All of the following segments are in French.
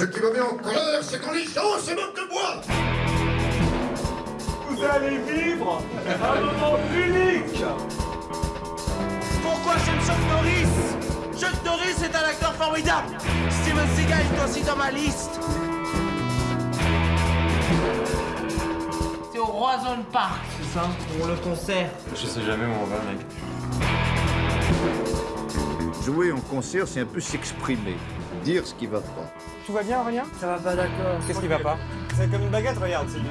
Ce qui me met en colère, c'est quand les gens se moquent de moi. Vous allez vivre un moment unique. Pourquoi j'aime Chuck Norris? Chuck Norris est un acteur formidable. Steven Seagal est aussi dans ma liste. C'est au Roison Park, c'est ça Pour le concert. Je sais jamais où on va, mec. Jouer en concert, c'est un peu s'exprimer, dire ce qui va pas. Tout va bien, Aurélien Ça va pas d'accord. Qu'est-ce qui va pas C'est comme une baguette, regarde. c'est du-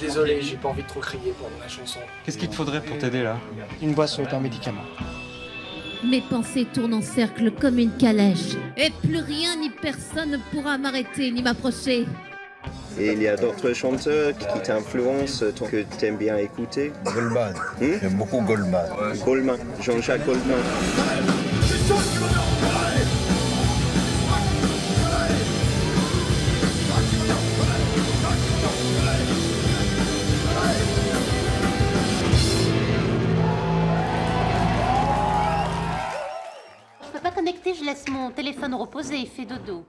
Désolé, j'ai pas envie de trop crier pendant la chanson. Qu'est-ce qu'il te faudrait pour t'aider là Une boisson est un médicament. Mes pensées tournent en cercle comme une calèche. Et plus rien ni personne ne pourra m'arrêter ni m'approcher. Et il y a d'autres chanteurs qui t'influencent, toi, que t'aimes bien écouter Goldman. Hmm J'aime beaucoup Goldman. Goldman, Jean-Jacques Goldman. Je peux pas connecter, je laisse mon téléphone reposer, il fait dodo.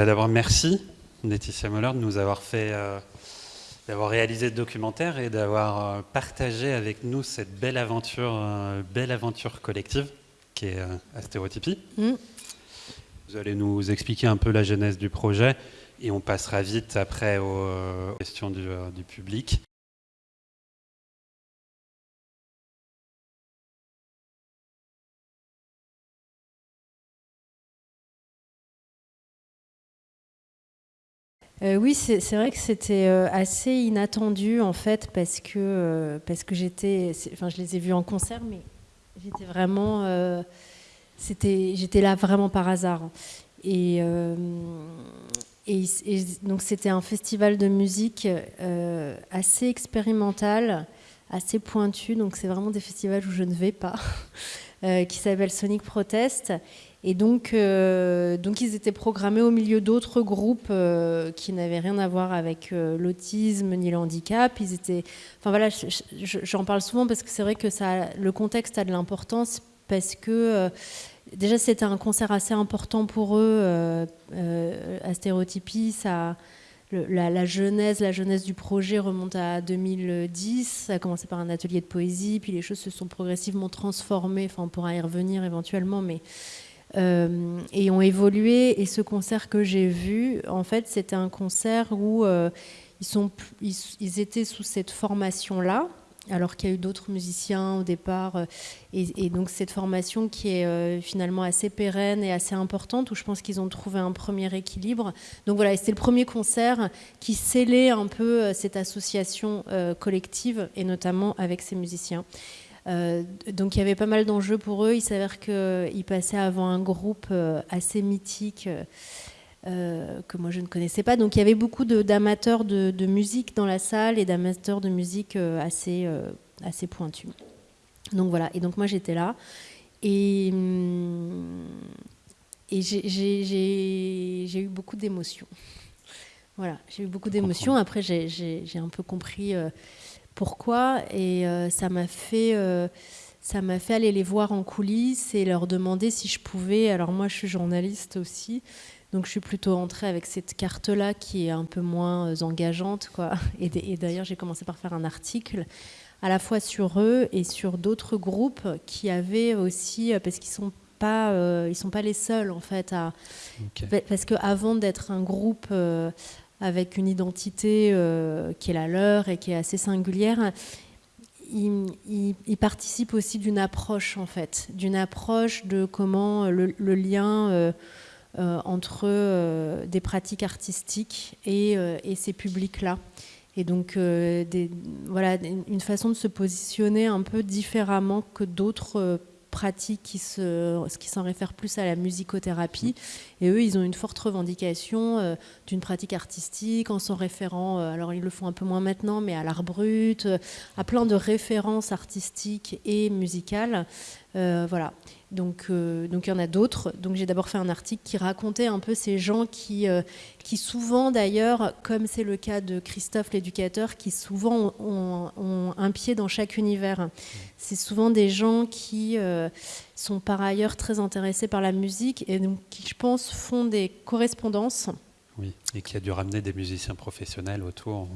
Bah, D'abord, merci Laetitia Moller de nous avoir fait, euh, d'avoir réalisé ce documentaire et d'avoir euh, partagé avec nous cette belle aventure, euh, belle aventure collective qui est Astérotypie. Mm. Vous allez nous expliquer un peu la genèse du projet et on passera vite après aux, aux questions du, du public. Euh, oui, c'est vrai que c'était euh, assez inattendu en fait parce que euh, parce que j'étais, enfin je les ai vus en concert, mais j'étais vraiment, c'était, j'étais là vraiment par hasard. Et, et, donc c'était un festival de musique assez expérimental, assez pointu. Donc c'est vraiment des festivals où je ne vais pas, qui s'appelle Sonic Protest. Et donc, euh, donc ils étaient programmés au milieu d'autres groupes euh, qui n'avaient rien à voir avec euh, l'autisme ni le handicap. Ils étaient, enfin voilà, je- je- j'en parle souvent parce que c'est vrai que ça, le contexte a de l'importance parce que déjà c'était un concert assez important pour eux. Astérotypie, la, genèse, la genèse du projet remonte à 2010. Ça a commencé par un atelier de poésie, puis les choses se sont progressivement transformées. Enfin, on pourra y revenir éventuellement, mais euh, et ont évolué. Et ce concert que j'ai vu, en fait, c'était un concert où euh, ils, sont, ils, étaient sous cette formation-là, alors qu'il y a eu d'autres musiciens au départ. euh, Et, donc cette formation qui est finalement assez pérenne et assez importante, où je pense qu'ils ont trouvé un premier équilibre. Donc voilà, c'était le premier concert qui scellait un peu cette association collective, et notamment avec ces musiciens. Euh, donc il y avait pas mal d'enjeux pour eux. Il s'avère qu'ils passaient avant un groupe euh, assez mythique euh, que moi je ne connaissais pas. Donc il y avait beaucoup d'amateurs de, de musique dans la salle et d'amateurs de musique assez, assez pointus. Donc voilà, et donc moi j'étais là. Et, et j'ai- eu beaucoup d'émotions. Voilà, j'ai eu beaucoup d'émotions. Après, j'ai- un peu compris euh, pourquoi. Et euh, ça m'a fait, euh, ça m'a fait aller les voir en coulisses et leur demander si je pouvais. Alors moi, je suis journaliste aussi, donc je suis plutôt entrée avec cette carte-là qui est un peu moins euh, engageante, quoi. Et, d'ailleurs, j'ai commencé par faire un article à la fois sur eux et sur d'autres groupes qui avaient aussi, parce qu'ils sont pas, euh, ils sont pas les seuls en fait à, Parce qu'avant d'être un groupe euh, avec une identité euh, qui est la leur et qui est assez singulière, il, il- il participe aussi d'une approche, en fait, d'une approche de comment le, lien euh, euh, entre des pratiques artistiques et, ces publics-là. Et donc, voilà, une façon de se positionner un peu différemment que d'autres pratiques qui se- qui s'en réfèrent plus à la musicothérapie. Et eux, ils ont une forte revendication euh, d'une pratique artistique en s'en référant, euh, alors ils le font un peu moins maintenant, mais à l'art brut, euh, à plein de références artistiques et musicales. Voilà. Donc, euh, donc il y en a d'autres. Donc j'ai d'abord fait un article qui racontait un peu ces gens qui, euh, qui souvent d'ailleurs, comme c'est le cas de Christophe l'éducateur, qui souvent ont, un pied dans chaque univers. C'est souvent des gens qui euh, sont par ailleurs très intéressés par la musique et donc qui, je pense, font des correspondances. Oui, et qui a dû ramener des musiciens professionnels autour.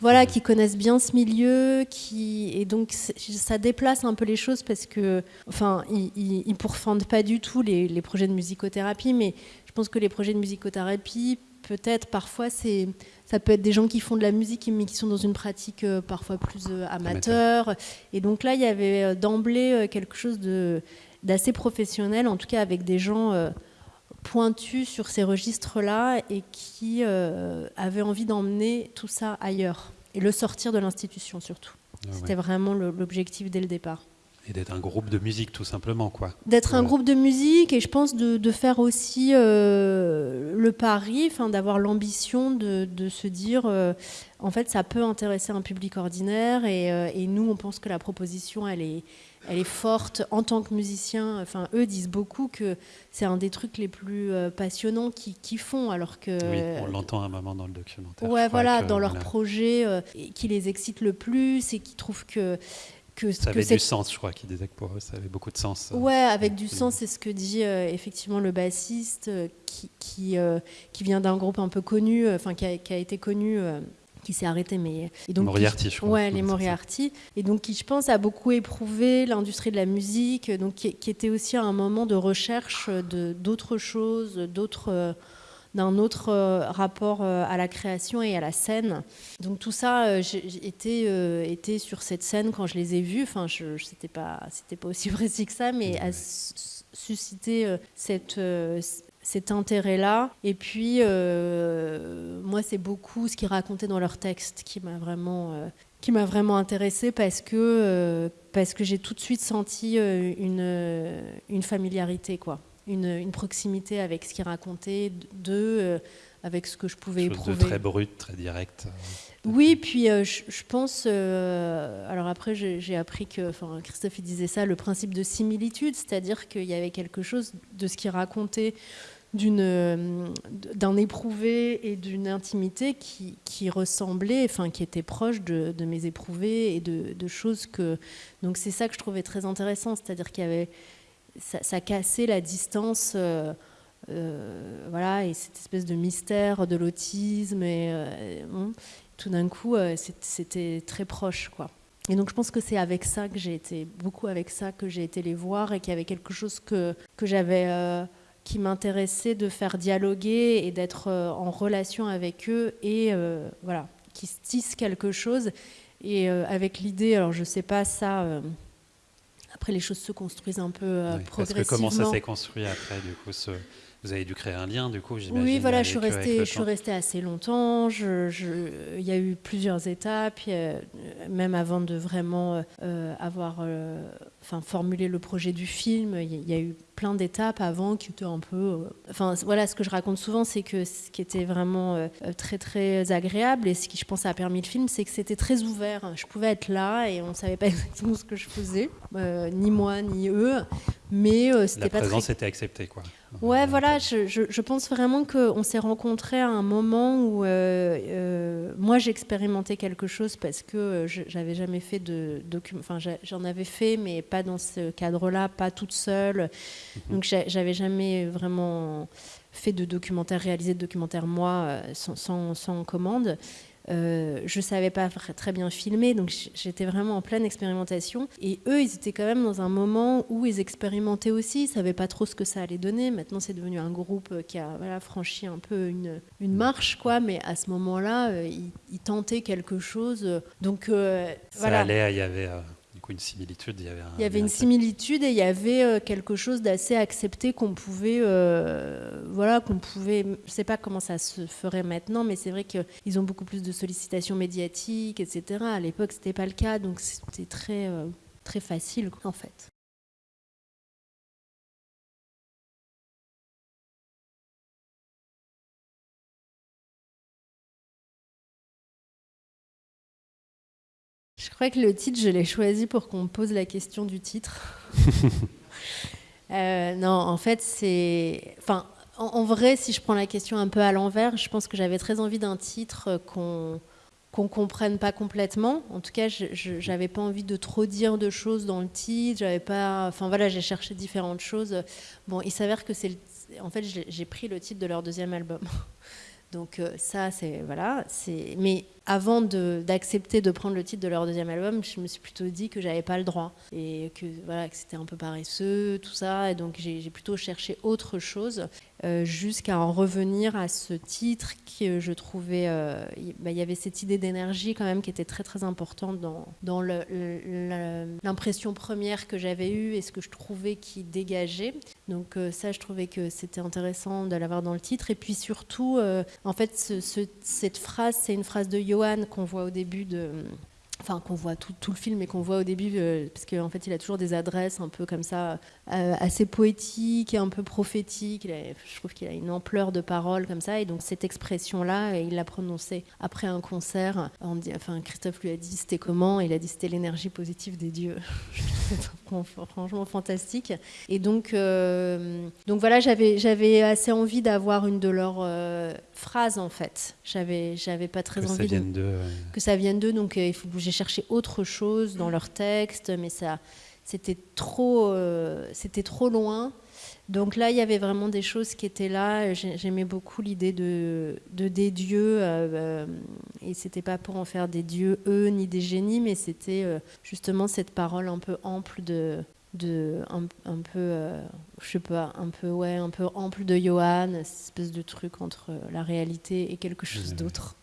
Voilà, qui connaissent bien ce milieu, qui et donc ça déplace un peu les choses parce que, enfin, ils, ils pourfendent pas du tout les, les projets de musicothérapie, mais je pense que les projets de musicothérapie, peut-être parfois c'est, ça peut être des gens qui font de la musique mais qui sont dans une pratique euh, parfois plus euh, amateur. Et donc là, il y avait euh, d'emblée quelque chose de d'assez professionnel, en tout cas avec des gens pointus sur ces registres-là et qui euh, avaient envie d'emmener tout ça ailleurs et le sortir de l'institution surtout. Ah C'était ouais. vraiment l'objectif dès le départ. Et d'être un groupe de musique, tout simplement, quoi. D'être un groupe de musique et je pense de, de faire aussi euh, le pari, d'avoir l'ambition de, de se dire, euh, en fait, ça peut intéresser un public ordinaire et, euh, et nous, on pense que la proposition, elle est, elle est forte en tant que musicien. Enfin, eux disent beaucoup que c'est un des trucs les plus euh, passionnants qu'ils font, alors que Oui, on l'entend à un moment dans le documentaire. Ouais, voilà, dans leur voilà, projet euh, qui les excite le plus et qui trouvent que que, Ça que avait du sens, je crois, qu'il disait que pour eux, ça avait beaucoup de sens. euh. Ouais, avec du sens, c'est ce que dit euh, effectivement le bassiste euh, qui, qui, euh, qui vient d'un groupe un peu connu, enfin qui, a, qui a été connu, qui s'est arrêté, mais et donc Moriarty, qui- je crois. Ouais, les. Moriarty, et donc qui, je pense, a beaucoup éprouvé l'industrie de la musique, donc qui, qui était aussi à un moment de recherche de d'autres choses, d'autres. euh, d'un autre euh, rapport euh, à la création et à la scène. Donc tout ça, euh, j'ai j'ai été, euh, sur cette scène quand je les ai vus. Enfin, je, je- c'était pas, c'était pas aussi précis que ça, mais a su- suscité euh, cette euh, cet intérêt-là. Et puis, euh, moi, c'est beaucoup ce qu'ils racontaient dans leurs textes qui m'a vraiment, euh, qui m'a vraiment intéressée parce que, euh, parce que j'ai tout de suite senti euh, une, une familiarité, quoi. Une, une proximité avec ce qu'ils racontaient d'eux, avec ce que je pouvais Chose éprouver. de très brut, très direct. Oui, puis euh, je, je pense. euh, alors après, j'ai appris que, enfin, Christophe il disait ça, le principe de similitude, c'est-à-dire qu'il y avait quelque chose de ce qu'il racontait d'un éprouvé et d'une intimité qui, qui ressemblait, enfin qui était proche de, mes éprouvés et de, choses que donc c'est ça que je trouvais très intéressant, c'est-à-dire qu'il y avait ça, cassait la distance euh, euh, voilà et cette espèce de mystère de l'autisme et euh, tout d'un coup euh, c'était très proche quoi. Et donc je pense que c'est avec ça que j'ai été beaucoup avec ça que j'ai été les voir et qu'il y avait quelque chose que que j'avais euh, qui m'intéressait de faire dialoguer et d'être euh, en relation avec eux et euh, voilà, qui se tisse quelque chose. Et euh, avec l'idée, alors je sais pas ça, euh, après les choses se construisent un peu Ouais, Parce progressivement. que comment ça s'est construit après, du coup ce- Vous avez dû créer un lien, du coup, j'imagine. Oui, voilà, je suis restée, le je suis temps. restée assez longtemps. Je, je- il y a eu plusieurs étapes, euh, même avant de vraiment euh, avoir, euh, enfin, formulé le projet du film. Il y, a- eu plein d'étapes avant qui étaient un peu, euh, enfin, voilà, ce que je raconte souvent, c'est que ce qui était vraiment très très agréable et ce qui, je pense, a permis le film, c'est que c'était très ouvert. Je pouvais être là et on savait pas exactement ce que je faisais, ni moi ni eux, mais euh, c'était La pas très présence était acceptée, quoi. Ouais, voilà, je, je- je pense vraiment qu'on s'est rencontrés à un moment où euh, euh, moi j'expérimentais quelque chose parce que j'avais jamais fait de document. Enfin, j'en avais fait, mais pas dans ce cadre-là, pas toute seule. Donc j'a- j'avais jamais vraiment fait de documentaire, réalisé de documentaire moi sans, sans- sans commande. Euh, je savais pas très bien filmer, donc j'étais vraiment en pleine expérimentation. Et eux, ils étaient quand même dans un moment où ils expérimentaient aussi, ils savaient pas trop ce que ça allait donner. Maintenant, c'est devenu un groupe qui a voilà, franchi un peu une, une marche, quoi. Mais à ce moment-là, euh, ils, ils tentaient quelque chose. Donc euh, Ça voilà. allait, il y avait. euh, coup une similitude. Il y avait, un, il y avait une similitude et il y avait euh, quelque chose d'assez accepté qu'on pouvait, euh, voilà, qu'on pouvait. Je sais pas comment ça se ferait maintenant, mais c'est vrai qu'ils ont beaucoup plus de sollicitations médiatiques, etc. À l'époque, c'était pas le cas, donc c'était très, euh, très facile en fait. Crois que le titre, je l'ai choisi pour qu'on me pose la question du titre. Euh, non, en fait, c'est. Enfin, en, vrai, si je prends la question un peu à l'envers, je pense que j'avais très envie d'un titre qu'on qu'on comprenne pas complètement. En tout cas, je n'avais pas envie de trop dire de choses dans le titre. J'avais pas. Enfin voilà, j'ai cherché différentes choses. Bon, il s'avère que c'est. En fait, j'ai pris le titre de leur deuxième album. Donc euh, ça, c'est voilà. C'est. Mais avant d'accepter de, prendre le titre de leur deuxième album, je me suis plutôt dit que j'avais pas le droit et que voilà que c'était un peu paresseux, tout ça. Et donc j'ai plutôt cherché autre chose euh, jusqu'à en revenir à ce titre que je trouvais. Euh, bah, il y avait cette idée d'énergie quand même qui était très très importante dans, dans l'impression première que j'avais eue et ce que je trouvais qui dégageait. Donc euh, ça, je trouvais que c'était intéressant de l'avoir dans le titre. Et puis surtout, en fait, cette phrase, c'est une phrase de Qu'on voit au début de, enfin qu'on voit tout, tout, le film et qu'on voit au début, euh, parce qu'en fait il a toujours des adresses un peu comme ça, euh, assez poétiques et un peu prophétiques. je trouve qu'il a une ampleur de parole comme ça, et donc cette expression-là, il l'a prononcée après un concert. enfin, Christophe lui a dit c'était comment, il a dit c'était l'énergie positive des dieux. franchement fantastique. Et donc, euh, donc voilà, j'avais j'avais assez envie d'avoir une de leurs phrases en fait. J'avais j'avais pas très envie que ça vienne d'eux, donc il faut bouger j'ai cherché autre chose dans leur texte, mais ça, c'était trop, euh, c'était trop loin. Donc là, il y avait vraiment des choses qui étaient là. J'aimais beaucoup l'idée de, de, des dieux, euh, euh, et c'était pas pour en faire des dieux eux ni des génies, mais c'était justement cette parole un peu ample de, de un, un peu, je sais pas, un peu ouais, un peu ample de Johan, cette espèce de truc entre la réalité et quelque chose d'autre.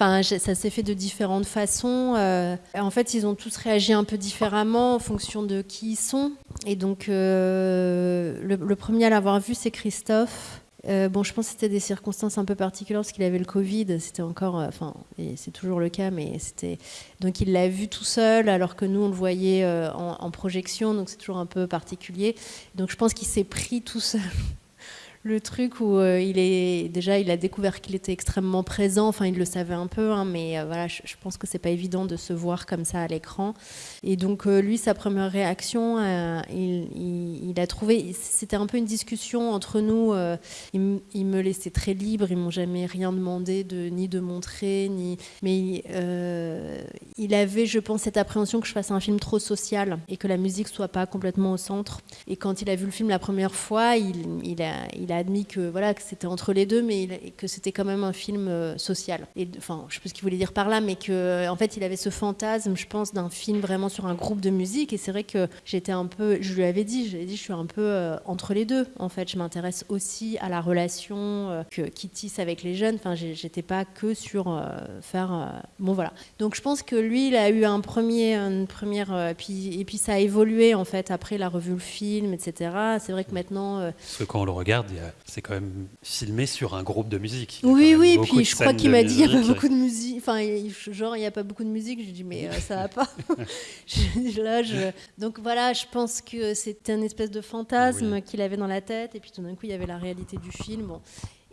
Enfin, ça s'est fait de différentes façons. Euh, en fait, ils ont tous réagi un peu différemment en fonction de qui ils sont. Et donc, euh, le, premier à l'avoir vu, c'est Christophe. Euh, bon, je pense que c'était des circonstances un peu particulières parce qu'il avait le Covid. C'était encore, enfin, et c'est toujours le cas, mais c'était. Donc, il l'a vu tout seul, alors que nous, on le voyait en, en projection. Donc, c'est toujours un peu particulier. Donc, je pense qu'il s'est pris tout seul le truc où euh, il est déjà il a découvert qu'il était extrêmement présent. Enfin il le savait un peu hein, mais euh, voilà je, pense que c'est pas évident de se voir comme ça à l'écran. Et donc euh, lui sa première réaction il, a trouvé c'était un peu une discussion entre nous il, me laissait très libre ils m'ont jamais rien demandé de ni de montrer ni mais il avait je pense cette appréhension que je fasse un film trop social et que la musique soit pas complètement au centre et quand il a vu le film la première fois il, il a il admis que voilà que c'était entre les deux, mais que c'était quand même un film euh, social. Et enfin, je sais pas ce qu'il voulait dire par là, mais que en fait, il avait ce fantasme, je pense, d'un film vraiment sur un groupe de musique. Et c'est vrai que j'étais un peu, je lui avais dit, je dit, je suis un peu euh, entre les deux. En fait, je m'intéresse aussi à la relation euh, que qui tisse avec les jeunes. Enfin, j'étais pas que sur faire. bon, voilà. Donc, je pense que lui, il a eu un premier, une première, puis et puis ça a évolué en fait. Après, il a revu le film, etc. C'est vrai que maintenant. Parce que quand on le regarde, c'est quand même filmé sur un groupe de musique. Oui, oui, puis je crois qu'il m'a dit qu'il n'y a pas beaucoup de musique. Enfin, genre, il n'y a pas beaucoup de musique. J'ai dit, mais euh, ça va pas. Là, je... Donc voilà, je pense que c'était un espèce de fantasme qu'il avait dans la tête. Et puis tout d'un coup, il y avait la réalité du film. Bon.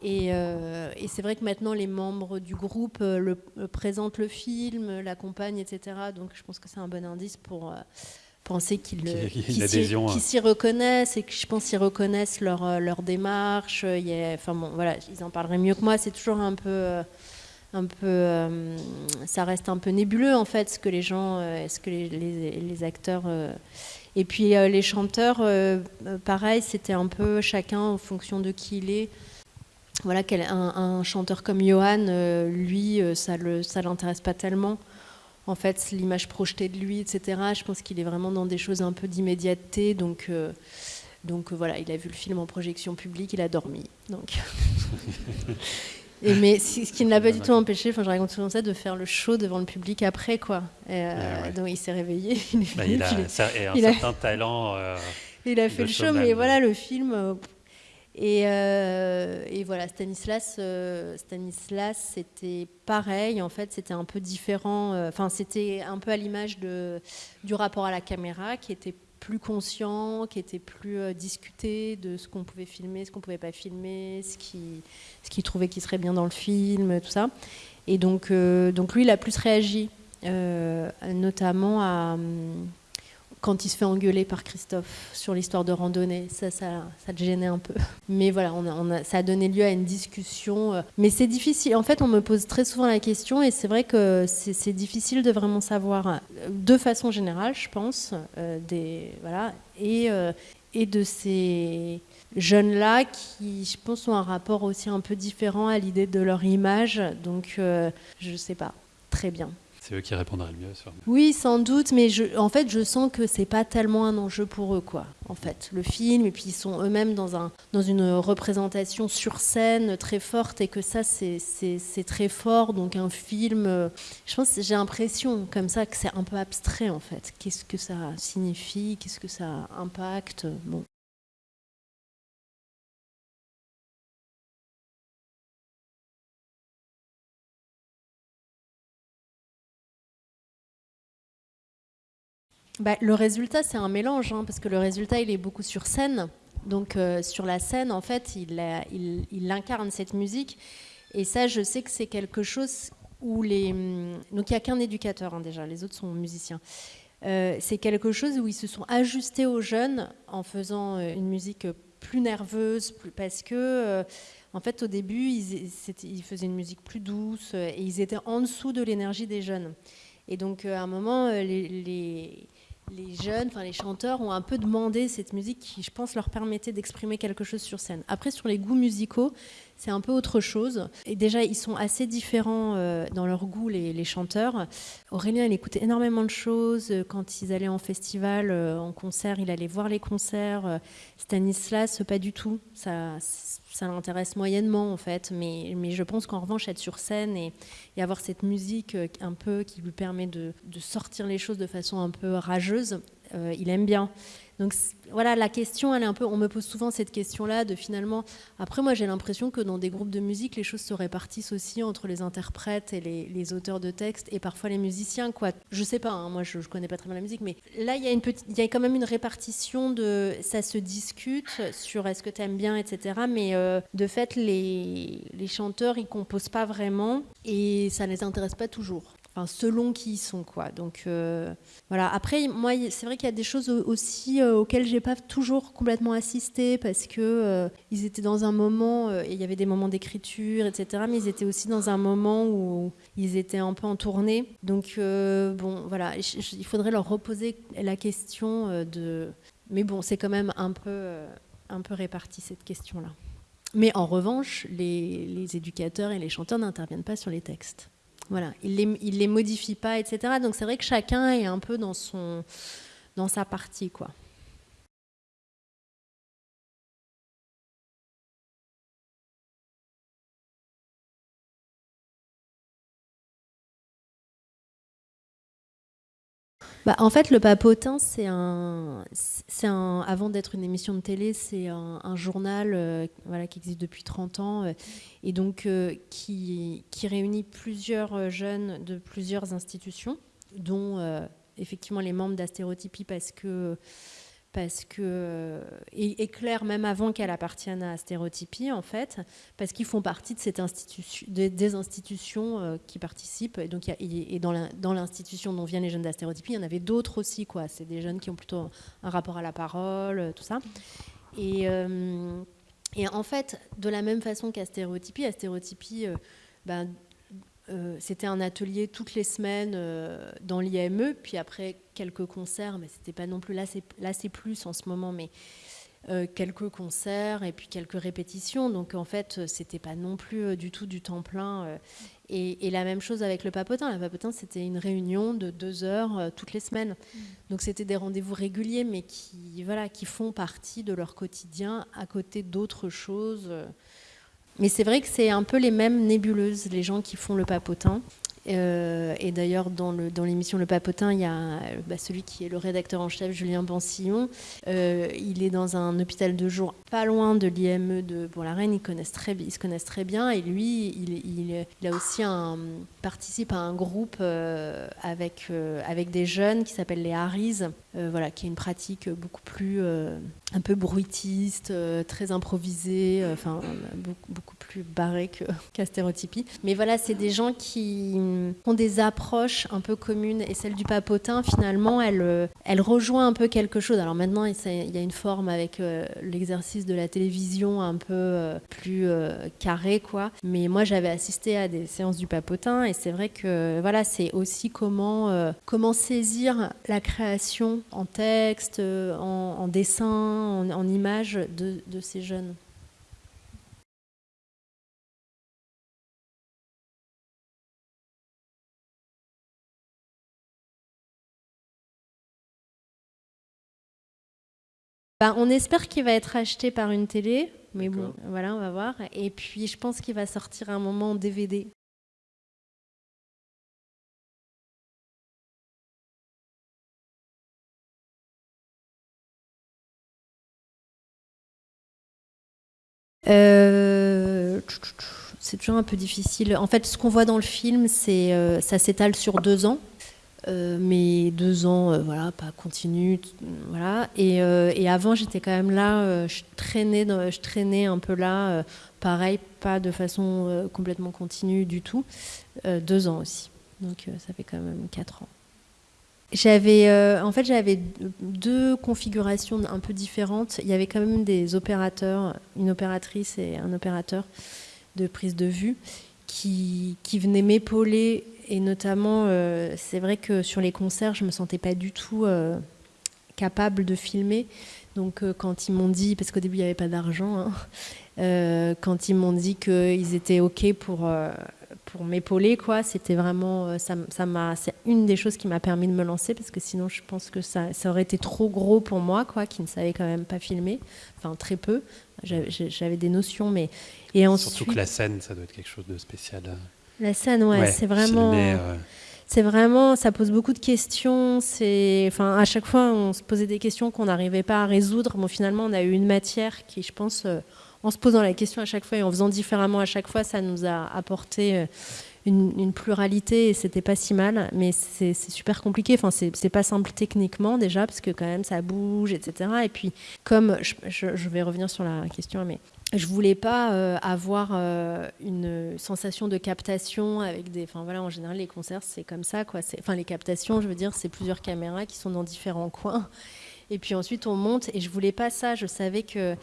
Et, euh, et c'est vrai que maintenant, les membres du groupe euh, le, présentent le film, l'accompagnent, etc. Donc je pense que c'est un bon indice pour penser qu'ils s'y reconnaissent et que je pense qu'ils reconnaissent leur, euh, leur démarche. Il y enfin bon, voilà, ils en parleraient mieux que moi. C'est toujours un peu, euh, un peu, euh, ça reste un peu nébuleux en fait, ce que les gens, est-ce que les, les, acteurs. Et puis les chanteurs, pareil, c'était un peu chacun en fonction de qui il est. Voilà, un, chanteur comme Johan, lui, ça ça l'intéresse pas tellement en fait, l'image projetée de lui, etc. Je pense qu'il est vraiment dans des choses un peu d'immédiateté. Donc, euh, voilà, il a vu le film en projection publique, il a dormi. Et mais ce qui ne l'a pas du tout empêché, enfin je raconte souvent ça, de faire le show devant le public après quoi. Euh, donc il s'est réveillé. Il, bah, il, a, et un il certain a, talent. Euh, il a fait le show, mais voilà le film. Euh, et, et, voilà Stanislas, Stanislas c'était pareil en fait, c'était un peu différent. Enfin c'était un peu à l'image de du rapport à la caméra qui était plus conscient, qui était plus euh, discuté de ce qu'on pouvait filmer, ce qu'on pouvait pas filmer, ce qu'il ce qui trouvait qui serait bien dans le film, tout ça. Et donc, euh, donc lui, il a plus réagi, euh, notamment à, hum, quand il se fait engueuler par Christophe sur l'histoire de randonnée. Ça, ça, ça te gênait un peu. Mais voilà, ça a donné lieu à une discussion. Euh. Mais c'est difficile. En fait, on me pose très souvent la question et c'est vrai que c'est difficile de vraiment savoir, euh, de façon générale, je pense, euh, des, voilà, et, et de ces jeunes-là qui, je pense, ont un rapport aussi un peu différent à l'idée de leur image. Donc, je ne sais pas. Très bien. C'est eux qui répondraient le mieux. Oui, sans doute, mais en fait, je sens que c'est pas tellement un enjeu pour eux, quoi. En fait, le film, et puis ils sont eux-mêmes dans, un, dans une représentation sur scène très forte, et que ça, c'est très fort. Donc un film, euh, je pense, j'ai l'impression comme ça que c'est un peu abstrait, en fait. Qu'est-ce que ça signifie? Qu'est-ce que ça impacte? Bah, Le résultat, c'est un mélange, hein, parce que le résultat, il est beaucoup sur scène. Donc euh, sur la scène, en fait, il, incarne cette musique. Et ça, je sais que c'est quelque chose où les... Donc il n'y a qu'un éducateur hein, déjà, les autres sont musiciens. Euh, c'est quelque chose où ils se sont ajustés aux jeunes en faisant euh, une musique plus nerveuse, parce que... En fait, au début, ils, faisaient une musique plus douce et ils étaient en dessous de l'énergie des jeunes. Et donc, à un moment, les, les jeunes, enfin les chanteurs ont un peu demandé cette musique qui, je pense, leur permettait d'exprimer quelque chose sur scène. Après, sur les goûts musicaux, c'est un peu autre chose. Et déjà, ils sont assez différents euh, dans leur goût, les, les, chanteurs. Aurélien, il écoutait énormément de choses. Quand ils allaient en festival, euh, en concert, il allait voir les concerts. Stanislas, pas du tout. Ça, ça l'intéresse moyennement, en fait. Mais, mais je pense qu'en revanche, être sur scène et, avoir cette musique euh, un peu qui lui permet de, de sortir les choses de façon un peu rageuse, euh, il aime bien. Donc voilà, la question, elle est un peu. On me pose souvent cette question-là de finalement. Après, moi, j'ai l'impression que dans des groupes de musique, les choses se répartissent aussi entre les interprètes et les, auteurs de textes et parfois les musiciens. Quoi. Je sais pas. Hein, moi, je, je connais pas très bien la musique, mais là, il y a il y a quand même une répartition de. Ça se discute sur est-ce que tu aimes bien, etc. Mais euh, de fait, les, les chanteurs, ils composent pas vraiment et ça les intéresse pas toujours. Selon qui ils sont quoi. Donc euh, voilà. Après, moi, c'est vrai qu'il y a des choses aussi euh, auxquelles j'ai pas toujours complètement assisté parce que euh, ils étaient dans un moment, euh, il y avait des moments d'écriture, etc. Mais ils étaient aussi dans un moment où ils étaient un peu en tournée. Donc bon, voilà, il faudrait leur reposer la question de. Mais bon, c'est quand même un peu, un peu réparti cette question-là. Mais en revanche, les éducateurs et les chanteurs n'interviennent pas sur les textes. Voilà, il les, les modifie pas, etc. Donc c'est vrai que chacun est un peu dans son dans sa partie, quoi. Bah, en fait, le Papotin, c'est un, un, avant d'être une émission de télé, c'est un, journal euh, voilà, qui existe depuis 30 ans euh, et donc euh, qui, qui, réunit plusieurs jeunes de plusieurs institutions, dont effectivement les membres d'Astérotypie parce que parce que et, et Claire même avant qu'elle appartienne à Stéréotypie en fait parce qu'ils font partie de cette institution de, des institutions euh, qui participent. Et donc et, dans l'institution dont viennent les jeunes d'Astérotypie il y en avait d'autres aussi quoi. C'est des jeunes qui ont plutôt un rapport à la parole tout ça. Et euh, et en fait de la même façon Stéréotypie euh, ben, euh, c'était un atelier toutes les semaines euh, dans l'IME, puis après quelques concerts, mais c'était pas non plus là, c'est plus en ce moment, mais euh, quelques concerts et puis quelques répétitions. Donc en fait, c'était pas non plus du tout du temps plein. Et, et la même chose avec le papotin. Le papotin, c'était une réunion de deux heures toutes les semaines. Donc c'était des rendez-vous réguliers, mais qui, voilà, qui font partie de leur quotidien à côté d'autres choses. Mais c'est vrai que c'est un peu les mêmes nébuleuses, les gens qui font le papotin. Euh, et d'ailleurs, dans l'émission Le Papotin, il y a bah, celui qui est le rédacteur en chef, Julien Bansillon. Euh, il est dans un hôpital de jour pas loin de l'IME de Bourg-la-Reine. Ils, se connaissent très bien. Et lui, il, participe à un groupe euh, avec, des jeunes qui s'appelle les Harris, voilà, qui est une pratique beaucoup plus un peu bruitiste, très improvisée, enfin beaucoup, plus barré que qu'Astérotypie. Mais voilà, c'est des gens qui ont des approches un peu communes et celle du papotin, finalement, elle, euh, elle rejoint un peu quelque chose. Alors maintenant, il y a une forme avec euh, l'exercice de la télévision un peu euh, plus carré, quoi. Mais moi, j'avais assisté à des séances du papotin et c'est vrai que voilà, c'est aussi comment, comment saisir la création en texte, en, dessin, en, en image de ces jeunes. Ben, on espère qu'il va être acheté par une télé, mais bon, voilà, on va voir. Et puis, je pense qu'il va sortir un moment en DVD. Euh, C'est toujours un peu difficile. En fait, ce qu'on voit dans le film, c'est euh, ça s'étale sur deux ans. Euh, mais deux ans, euh, voilà, pas continu, voilà. Et, euh, et avant, j'étais quand même là, euh, je traînais, je traînais un peu là, pareil, pas de façon complètement continue du tout. Deux ans aussi, donc ça fait quand même quatre ans. J'avais, en fait, j'avais deux configurations un peu différentes. Il y avait quand même des opérateurs, une opératrice et un opérateur de prise de vue qui, qui venaient m'épauler. Et notamment, euh, c'est vrai que sur les concerts, je me sentais pas du tout euh, capable de filmer. Donc, euh, quand ils m'ont dit, parce qu'au début, il n'y avait pas d'argent, hein, quand ils m'ont dit qu'ils étaient OK pour, pour m'épauler, quoi, c'était vraiment. Ça, ça m'a, c'est une des choses qui m'a permis de me lancer, parce que sinon, je pense que ça, ça aurait été trop gros pour moi, quoi, qui ne savais quand même pas filmer. Enfin, très peu. J'avais des notions, mais. Et ensuite, Surtout que la scène, ça doit être quelque chose de spécial. euh. la scène, ouais, Ouais, c'est vraiment. filmer, euh, C'est vraiment, ça pose beaucoup de questions. C'est, enfin, à chaque fois, on se posait des questions qu'on n'arrivait pas à résoudre. Bon, finalement, on a eu une matière qui, je pense, euh, en se posant la question à chaque fois et en faisant différemment à chaque fois, ça nous a apporté euh, une, pluralité et c'était pas si mal. Mais c'est super compliqué. Enfin, c'est pas simple techniquement déjà parce que quand même ça bouge, etc. Et puis, comme je, vais revenir sur la question, mais je voulais pas euh, avoir euh, une sensation de captation avec des. Enfin voilà, en général, les concerts, c'est comme ça, quoi. Enfin, les captations, je veux dire, c'est plusieurs caméras qui sont dans différents coins. Et puis ensuite, on monte. Et je voulais pas ça. Je savais que.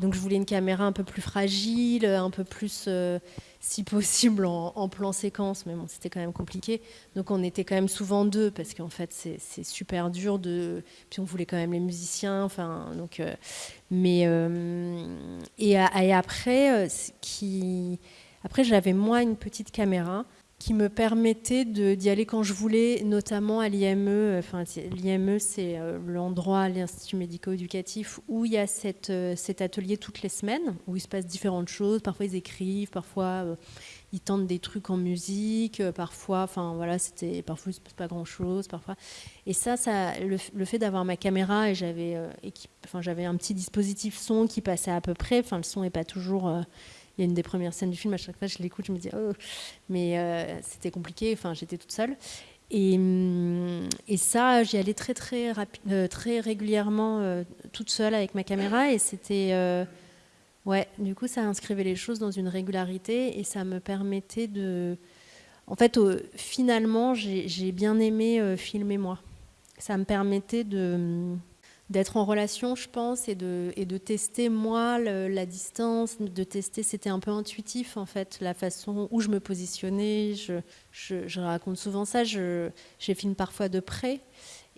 Donc, je voulais une caméra un peu plus fragile, un peu plus, euh, si possible, en, plan séquence. Mais bon, c'était quand même compliqué. Donc, on était quand même souvent deux parce qu'en fait, c'est super dur de. Puis, on voulait quand même les musiciens. Enfin, donc. euh, mais euh, et, après, qui, après j'avais moi une petite caméra qui me permettait d'y aller quand je voulais, notamment à l'IME. Enfin, l'IME, c'est euh, l'endroit, l'Institut médico-éducatif, où il y a euh, cet atelier toutes les semaines, où il se passe différentes choses. Parfois, ils écrivent, parfois, euh, ils tentent des trucs en musique, parfois, enfin, voilà, parfois, il se passe pas grand-chose. Et ça, ça le, fait d'avoir ma caméra, et j'avais, enfin, un petit dispositif son qui passait à peu près, enfin, le son n'est pas toujours... y a une des premières scènes du film, à chaque fois je l'écoute, je me dis oh, mais euh, c'était compliqué, enfin j'étais toute seule. Et, et ça, j'y allais très très rapi- euh, très régulièrement euh, toute seule avec ma caméra et c'était ouais, du coup ça inscrivait les choses dans une régularité et ça me permettait de en fait finalement j'ai bien aimé filmer moi. Ça me permettait de hum, d'être en relation, je pense, et de, et de tester moi la distance, de tester, c'était un peu intuitif en fait, la façon où je me positionnais. Je, je, raconte souvent ça, je, je filme parfois de près.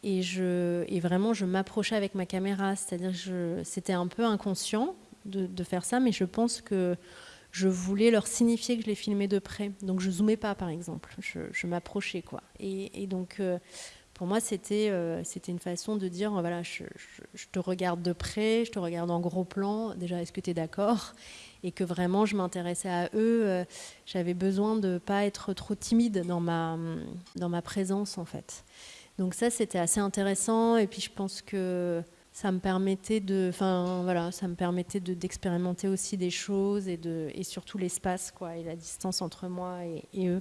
Et, je, et vraiment, je m'approchais avec ma caméra. C'est-à-dire que c'était un peu inconscient de, de, faire ça, mais je pense que je voulais leur signifier que je les filmais de près. Donc je zoomais pas, par exemple. Je, je m'approchais, quoi. Et, et donc, euh, pour moi, c'était euh, une façon de dire, voilà, je, te regarde de près, je te regarde en gros plan. Déjà, est-ce que tu es d'accord? Et que vraiment, je m'intéressais à eux. Euh, J'avais besoin de pas être trop timide dans ma, dans ma présence, en fait. Donc ça, c'était assez intéressant. Et puis, je pense que ça me permettait de, enfin voilà, ça me permettait de d'expérimenter aussi des choses et de et surtout l'espace quoi et la distance entre moi et eux.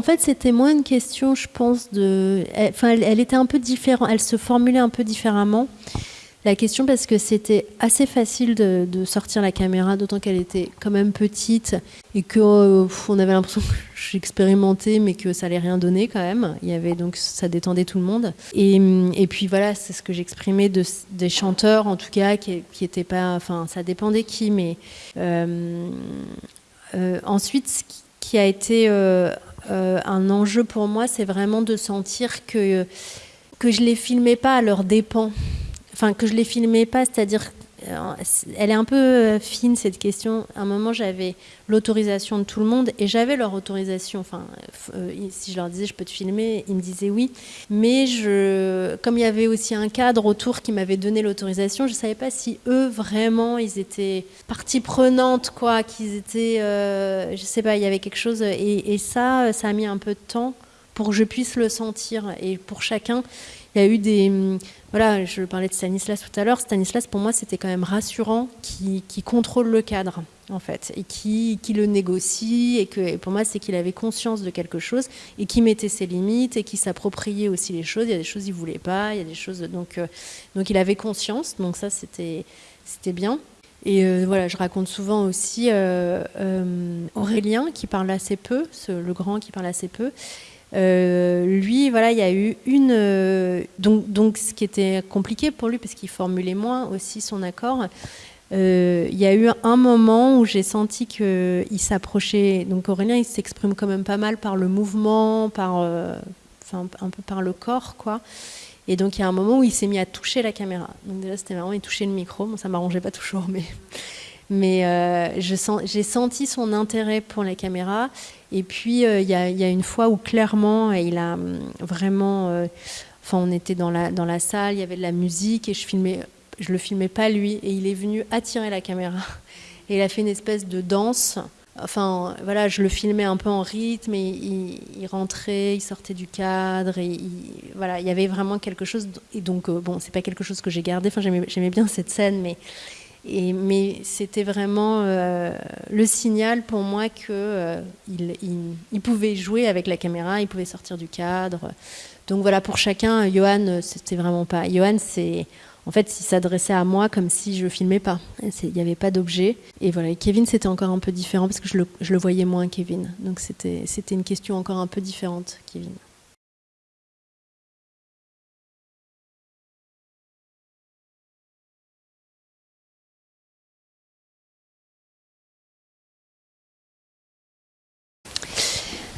En fait, c'était moins une question, je pense, de. Enfin, elle, était un peu différente, elle se formulait un peu différemment la question parce que c'était assez facile de, sortir la caméra, d'autant qu'elle était quand même petite et que euh, on avait l'impression que j'expérimentais, mais que ça allait rien donner quand même. Il y avait donc ça détendait tout le monde. Et, puis voilà, c'est ce que j'exprimais de, des chanteurs en tout cas qui, qui étaient pas, enfin ça dépendait qui, mais euh, euh, ensuite ce qui, qui a été euh, un enjeu pour moi, c'est vraiment de sentir que que je les filmais pas à leurs dépens. Enfin que je les filmais pas, c'est-à-dire elle est un peu fine cette question. À un moment, j'avais l'autorisation de tout le monde et j'avais leur autorisation. Enfin, euh, si je leur disais je peux te filmer, ils me disaient oui. Mais je, comme il y avait aussi un cadre autour qui m'avait donné l'autorisation, je savais pas si eux vraiment ils étaient partie prenante, quoi, qu'ils étaient, euh, je sais pas, il y avait quelque chose. Et ça, ça a mis un peu de temps pour que je puisse le sentir. Et pour chacun, il y a eu des voilà, je parlais de Stanislas tout à l'heure. Stanislas, pour moi, c'était quand même rassurant, qui, qui, contrôle le cadre, en fait, et qui, qui le négocie. Et que pour moi, c'est qu'il avait conscience de quelque chose et qui mettait ses limites et qui s'appropriait aussi les choses. Il y a des choses qu'il voulait pas, il y a des choses. Donc, euh, donc il avait conscience. Donc ça, c'était bien. Et euh, voilà, je raconte souvent aussi euh, Aurélien qui parle assez peu, le grand qui parle assez peu. Euh, lui, voilà, il y a eu une. Euh, donc, donc, ce qui était compliqué pour lui, parce qu'il formulait moins aussi son accord, euh, il y a eu un moment où j'ai senti qu'il s'approchait. Donc, Aurélien, il s'exprime quand même pas mal par le mouvement, par, un peu par le corps, quoi. Et donc, il y a un moment où il s'est mis à toucher la caméra. Donc, déjà, c'était vraiment, il touchait le micro. Bon, ça m'arrangeait pas toujours, mais. Mais euh, j'ai senti son intérêt pour les caméras. Et puis, il euh, y, y, a une fois où clairement, il a hum, vraiment... Euh, enfin, on était dans la, dans la salle, il y avait de la musique et je filmais, je le filmais pas lui. Et il est venu attirer la caméra. Et il a fait une espèce de danse. Enfin, voilà, je le filmais un peu en rythme et il, il rentrait, il sortait du cadre. Et il, voilà, il y avait vraiment quelque chose. Et donc, bon, c'est pas quelque chose que j'ai gardé. Enfin, j'aimais bien cette scène, mais mais c'était vraiment euh, le signal pour moi qu'il euh, pouvait jouer avec la caméra, il pouvait sortir du cadre. Donc voilà, pour chacun, Johan, c'était vraiment pas. Johan, c'est. En fait, il s'adressait à moi comme si je filmais pas. Il n'y avait pas d'objet. Et voilà, et Kevin, c'était encore un peu différent parce que je le, je le voyais moins, Kevin. Donc c'était une question encore un peu différente, Kevin.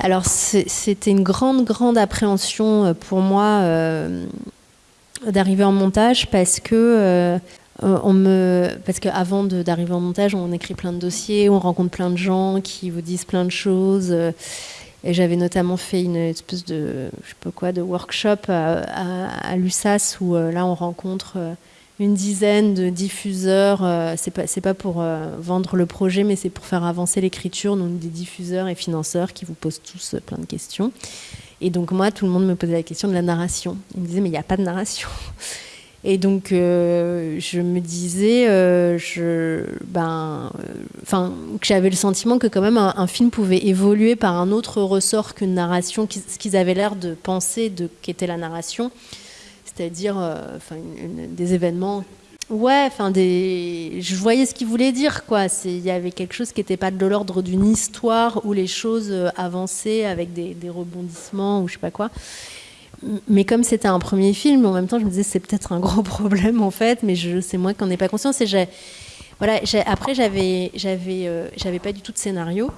Alors c'était une grande, grande appréhension euh, pour moi euh, d'arriver en montage parce que euh, on me, parce qu'avant d'arriver en montage, on écrit plein de dossiers, on rencontre plein de gens qui vous disent plein de choses. Et j'avais notamment fait une espèce de, je sais pas quoi, de workshop à, à, à l'USAS où là on rencontre une dizaine de diffuseurs. Euh, c'est pas pas pour euh, vendre le projet, mais c'est pour faire avancer l'écriture. Donc des diffuseurs et financeurs qui vous posent tous plein de questions. Et donc moi, tout le monde me posait la question de la narration. Ils me disaient mais il n'y a pas de narration. Et donc euh, je me disais, euh, je, ben, enfin, euh, que j'avais le sentiment que quand même un, un, film pouvait évoluer par un autre ressort qu'une narration, ce qu'ils avaient l'air de penser de qu'était la narration c'est-à-dire euh, enfin, des événements. Ouais, enfin des, je voyais ce qu'il voulait dire quoi. Il y avait quelque chose qui n'était pas de l'ordre d'une histoire où les choses euh, avançaient avec des, rebondissements ou je sais pas quoi. mais comme c'était un premier film, en même temps, je me disais c'est peut-être un gros problème en fait, mais c'est moi qui n'en ai pas conscience. Et j'ai, voilà, après, euh, j'avais pas du tout de scénario.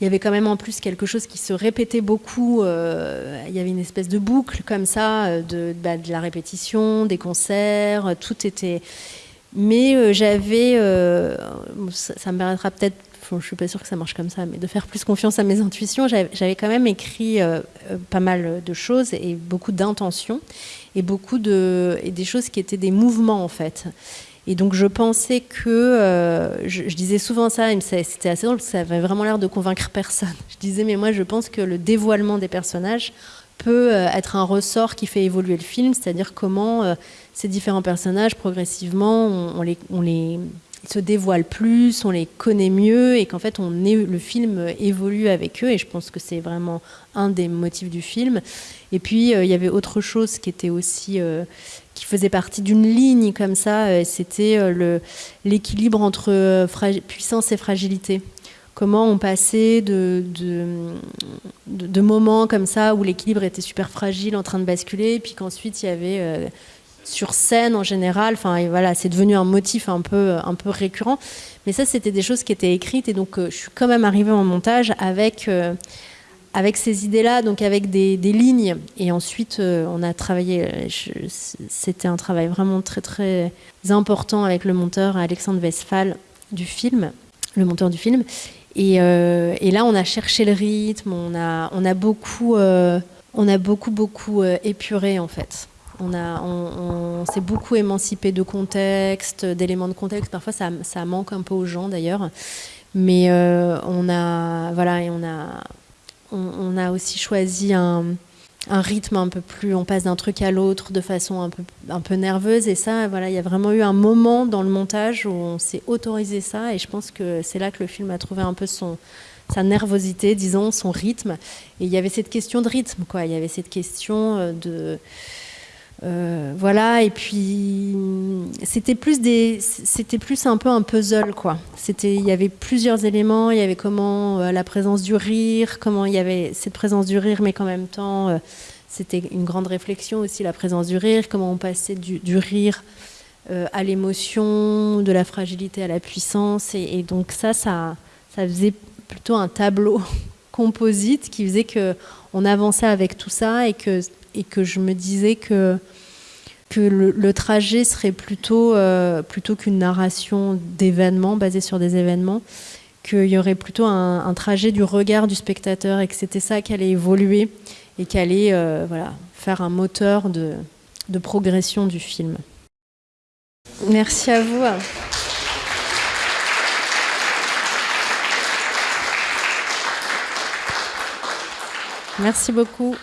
Il y avait quand même en plus quelque chose qui se répétait beaucoup. euh, il y avait une espèce de boucle comme ça, euh, de, bah, de la répétition, des concerts, tout était. Mais j'avais, ça, me paraîtra peut-être, enfin, je suis pas sûre que ça marche comme ça, mais de faire plus confiance à mes intuitions, j'avais quand même écrit pas mal de choses et beaucoup d'intentions et beaucoup de et des choses qui étaient des mouvements en fait. Et donc je pensais que, euh, je, disais souvent ça, c'était assez drôle parce que ça avait vraiment l'air de convaincre personne. Je disais mais moi je pense que le dévoilement des personnages peut euh, être un ressort qui fait évoluer le film, c'est-à-dire comment euh, ces différents personnages progressivement on, les, se dévoilent plus, on les connaît mieux et qu'en fait on le film évolue avec eux et je pense que c'est vraiment un des motifs du film. Et puis il y avait autre chose qui était aussi qui faisait partie d'une ligne comme ça, euh, c'était euh, l'équilibre entre euh, puissance et fragilité. Comment on passait de, de, moments comme ça où l'équilibre était super fragile, en train de basculer, et puis qu'ensuite il y avait sur scène en général, enfin voilà, c'est devenu un motif un peu, un peu récurrent. Mais ça, c'était des choses qui étaient écrites, et donc je suis quand même arrivée en montage avec, avec ces idées-là, donc avec des, lignes. Et ensuite, euh, on a travaillé, c'était un travail vraiment très très important avec le monteur Alexandre Westphal du film, le monteur du film. Et, euh, là, on a cherché le rythme, on a, beaucoup, euh, on a beaucoup, beaucoup épuré en fait. On, on, s'est beaucoup émancipé de contexte, d'éléments de contexte. Parfois, ça, ça manque un peu aux gens d'ailleurs. Mais on a, voilà, et on a, on, a aussi choisi un, un rythme un peu plus. On passe d'un truc à l'autre de façon un peu, un peu nerveuse. Et ça, voilà, il y a vraiment eu un moment dans le montage où on s'est autorisé ça. Et je pense que c'est là que le film a trouvé un peu son, sa nervosité, disons, son rythme. Et il y avait cette question de rythme, quoi. Il y avait cette question euh, de. Euh, voilà, et puis c'était plus des, c'était plus un peu un puzzle quoi. C'était, il y avait plusieurs éléments. Il y avait comment euh, la présence du rire, comment il y avait cette présence du rire, mais qu'en même temps euh, c'était une grande réflexion aussi la présence du rire, comment on passait du, rire à l'émotion, de la fragilité à la puissance, et, et donc ça, ça, ça faisait plutôt un tableau composite qui faisait que on avançait avec tout ça et que et que je me disais que que le, trajet serait plutôt euh, plutôt qu'une narration d'événements basée sur des événements qu'il y aurait plutôt un, un trajet du regard du spectateur et que c'était ça qui allait évoluer et qui allait euh, voilà faire un moteur de de progression du film. Merci à vous. Merci beaucoup.